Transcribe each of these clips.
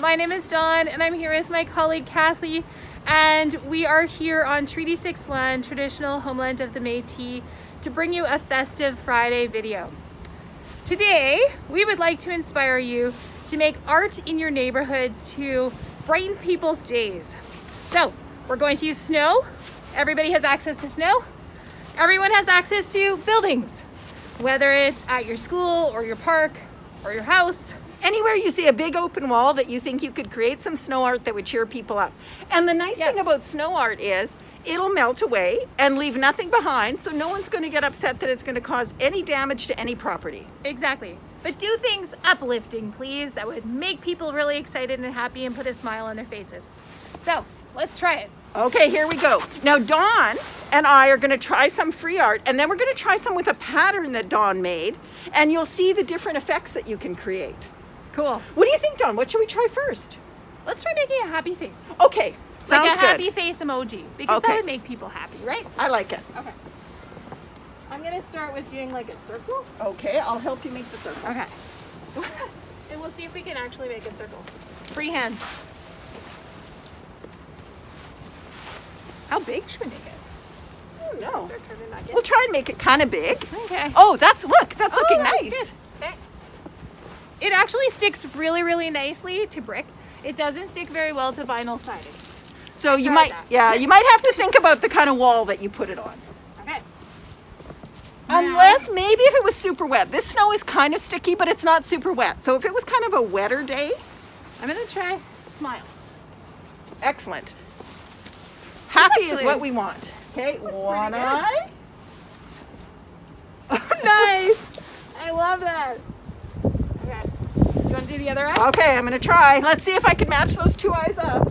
my name is Dawn and I'm here with my colleague Kathy and we are here on Treaty 6 land, traditional homeland of the Métis, to bring you a festive Friday video. Today, we would like to inspire you to make art in your neighborhoods to brighten people's days. So, we're going to use snow. Everybody has access to snow. Everyone has access to buildings, whether it's at your school or your park or your house anywhere you see a big open wall that you think you could create some snow art that would cheer people up. And the nice yes. thing about snow art is it'll melt away and leave nothing behind so no one's going to get upset that it's going to cause any damage to any property. Exactly. But do things uplifting, please, that would make people really excited and happy and put a smile on their faces. So, let's try it. Okay, here we go. Now Dawn and I are gonna try some free art and then we're gonna try some with a pattern that Dawn made and you'll see the different effects that you can create. Cool. What do you think, Dawn? What should we try first? Let's try making a happy face. Okay. Sounds like a good. happy face emoji because okay. that would make people happy, right? I like it. Okay. I'm gonna start with doing like a circle. Okay, I'll help you make the circle. Okay. and we'll see if we can actually make a circle. Free hand. How big should we make it? No. We'll try and make it kind of big. Okay. Oh, that's look. That's oh, looking that's nice. Good. It actually sticks really, really nicely to brick. It doesn't stick very well to vinyl siding. So you might, that. yeah, you might have to think about the kind of wall that you put it on. Okay. Unless now, maybe if it was super wet. This snow is kind of sticky, but it's not super wet. So if it was kind of a wetter day. I'm gonna try smile. Excellent. Happy actually, is what we want. Okay, one eye. Oh, nice. I love that you want to do the other eye? Okay, I'm going to try. Let's see if I can match those two eyes up.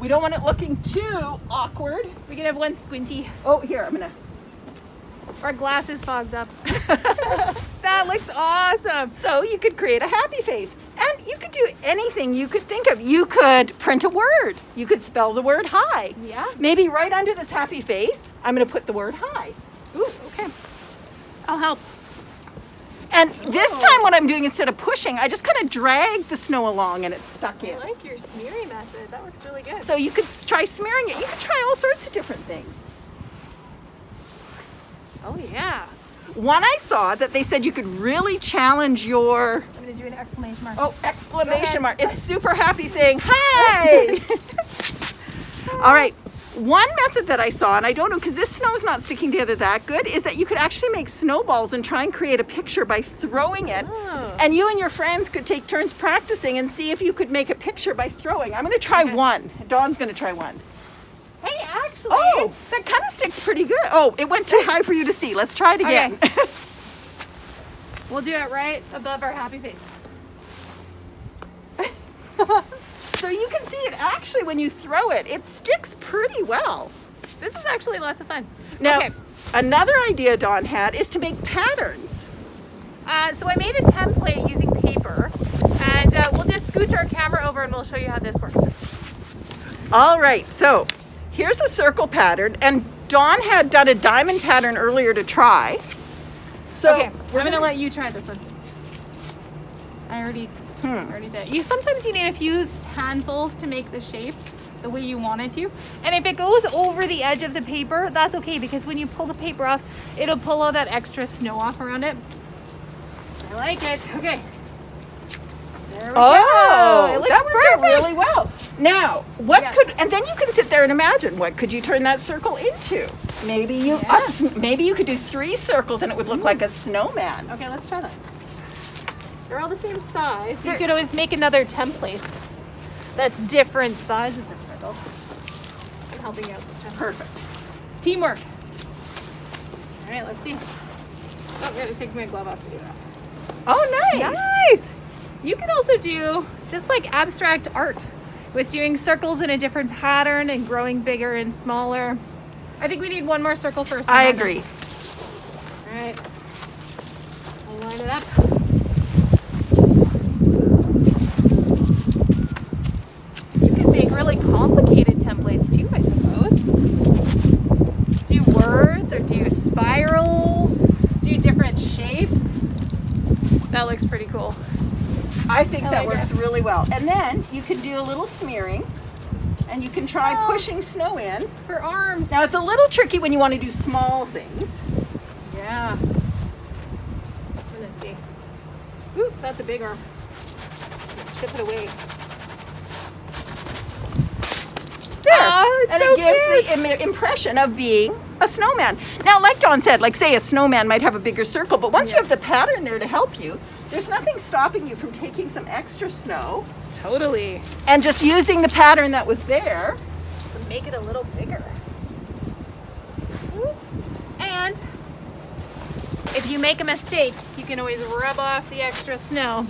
we don't want it looking too awkward. We can have one squinty. Oh, here, I'm going to. Our glasses fogged up. that looks awesome. So you could create a happy face. And you could do anything you could think of. You could print a word. You could spell the word hi. Yeah. Maybe right under this happy face, I'm going to put the word hi. Ooh, okay. I'll help. And this time what I'm doing instead of pushing, I just kind of drag the snow along and it's stuck in. I like your smearing method. That works really good. So you could try smearing it. You could try all sorts of different things. Oh yeah. One I saw that they said you could really challenge your... I'm going to do an exclamation mark. Oh, exclamation mark. It's super happy saying, hi! all right. One method that I saw, and I don't know, because this snow is not sticking together that good, is that you could actually make snowballs and try and create a picture by throwing it. Oh. And you and your friends could take turns practicing and see if you could make a picture by throwing. I'm going to try okay. one. Dawn's going to try one. Hey, actually. Oh, that kind of sticks pretty good. Oh, it went too high for you to see. Let's try it again. Okay. we'll do it right above our happy face. So you can see it actually when you throw it, it sticks pretty well. This is actually lots of fun. Now, okay. another idea Dawn had is to make patterns. Uh, so I made a template using paper and uh, we'll just scooch our camera over and we'll show you how this works. All right, so here's a circle pattern and Dawn had done a diamond pattern earlier to try. So okay, we're gonna let you try this one. I already Hmm. Already did. You sometimes you need a few handfuls to make the shape the way you want it to. And if it goes over the edge of the paper, that's okay because when you pull the paper off, it'll pull all that extra snow off around it. I like it. Okay. There we oh, go. It that worked out really well. Now, what yes. could, and then you can sit there and imagine, what could you turn that circle into? Maybe you, yeah. maybe you could do three circles and it would look like a snowman. Okay, let's try that. They're all the same size. You could always make another template that's different sizes of circles. I'm helping you out this time. Perfect. Teamwork. All right, let's see. Oh, I'm gonna take my glove off to do that. Oh, nice. Nice. You can also do just like abstract art with doing circles in a different pattern and growing bigger and smaller. I think we need one more circle first. I agree. All right. I'll line it up. Complicated templates too, I suppose. Do words or do spirals, do different shapes. That looks pretty cool. I think I that like works it. really well. And then you can do a little smearing and you can try Oh. pushing snow in. For arms. Now it's a little tricky when you want to do small things. Yeah. Let's see. Ooh, that's a big arm. Chip it away. There. Oh, and so it gives cute. the Im- impression of being a snowman. Now, like Dawn said, like say a snowman might have a bigger circle, but once you have the pattern there to help you, there's nothing stopping you from taking some extra snow Totally. and just using the pattern that was there. To make it a little bigger. And if you make a mistake, you can always rub off the extra snow.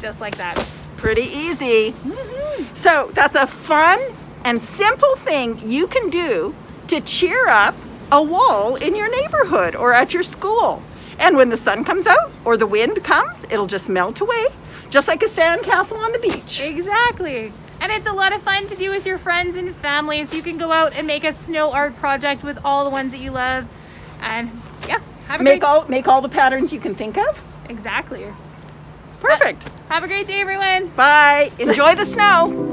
Just like that. Pretty easy. Mm-hmm. So that's a fun and simple thing you can do to cheer up a wall in your neighborhood or at your school. And when the sun comes out or the wind comes, it'll just melt away, just like a sandcastle on the beach. Exactly. And it's a lot of fun to do with your friends and family. So you can go out and make a snow art project with all the ones that you love. And yeah, have a Make great all make all the patterns you can think of. Exactly. Perfect. Have a great day, everyone. Bye. Enjoy the snow.